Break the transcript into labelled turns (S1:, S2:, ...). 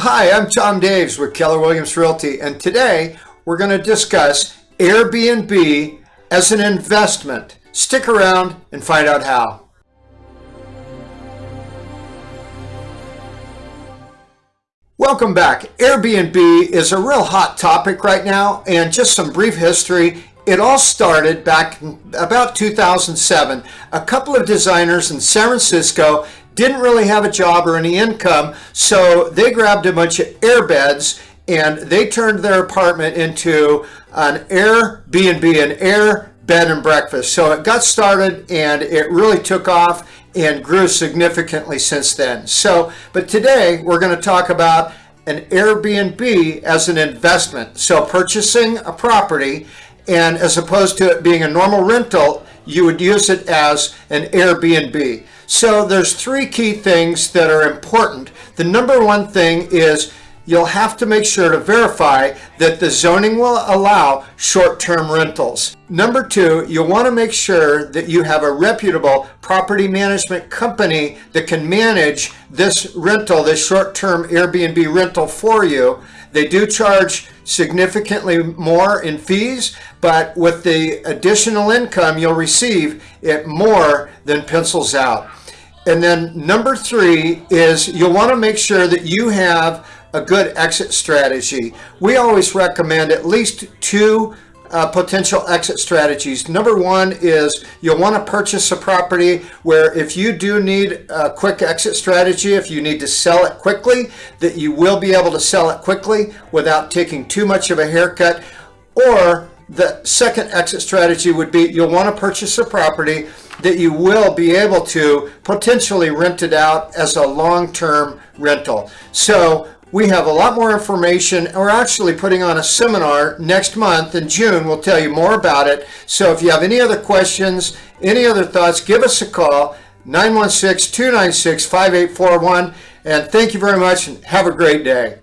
S1: Hi, I'm Tom Daves with Keller Williams Realty, and today we're going to discuss Airbnb as an investment. Stick around and find out how. Welcome back. Airbnb is a real hot topic right now, and just some brief history. It all started back about 2007. A couple of designers in San Francisco didn't really have a job or any income, so they grabbed a bunch of airbeds and they turned their apartment into an Airbnb, an air bed and breakfast. So it got started and it really took off and grew significantly since then. So, but today we're going to talk about an Airbnb as an investment. So purchasing a property and as opposed to it being a normal rental, you would use it as an Airbnb. So there's three key things that are important. The number one thing is you'll have to make sure to verify that the zoning will allow short-term rentals. Number two, you'll want to make sure that you have a reputable property management company that can manage this rental, this short-term Airbnb rental for you. They do charge significantly more in fees, but with the additional income you'll receive, it more than pencils out. And then number three is you'll want to make sure that you have a good exit strategy. We always recommend at least two uh, potential exit strategies. Number one is you'll want to purchase a property where if you do need a quick exit strategy, if you need to sell it quickly, that you will be able to sell it quickly without taking too much of a haircut. Or the second exit strategy would be you'll want to purchase a property that you will be able to potentially rent it out as a long-term rental. So we have a lot more information. We're actually putting on a seminar next month in June. We'll tell you more about it. So if you have any other questions, any other thoughts, give us a call, 916-296-5841. And thank you very much and have a great day.